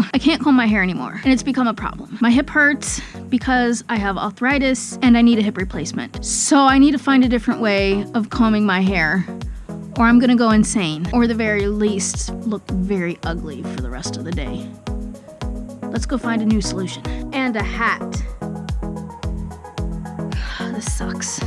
my hair anymore, and it's become a problem. My hip hurts because I have arthritis and I need a hip replacement. So I need to find a different way of combing my hair or I'm gonna go insane, or the very least, look very ugly for the rest of the day. Let's go find a new solution. And a hat. this sucks.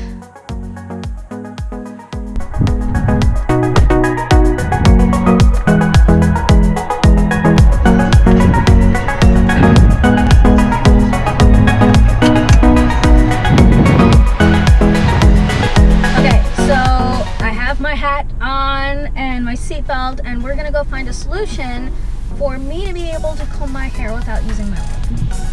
Seatbelt and we're gonna go find a solution for me to be able to comb my hair without using my wig.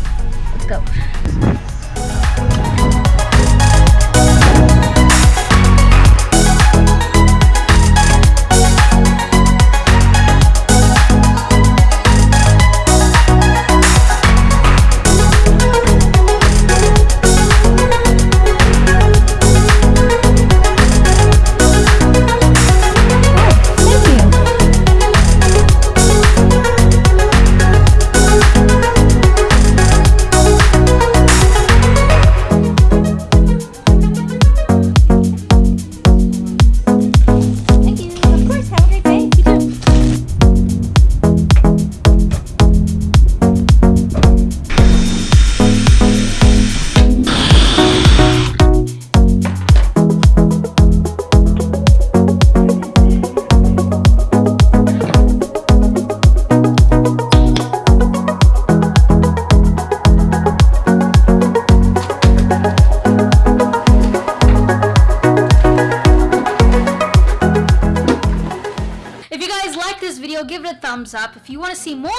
Give it a thumbs up. If you want to see more,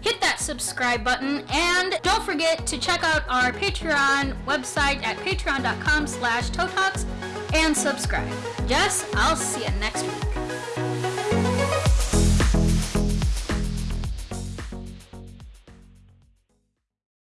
hit that subscribe button. And don't forget to check out our Patreon website at patreon.com slash and subscribe. Jess, I'll see you next week.